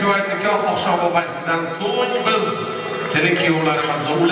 jo'yat nikoh oqshomi vajsidan so'ng biz kelin kuyovlarimizni ulab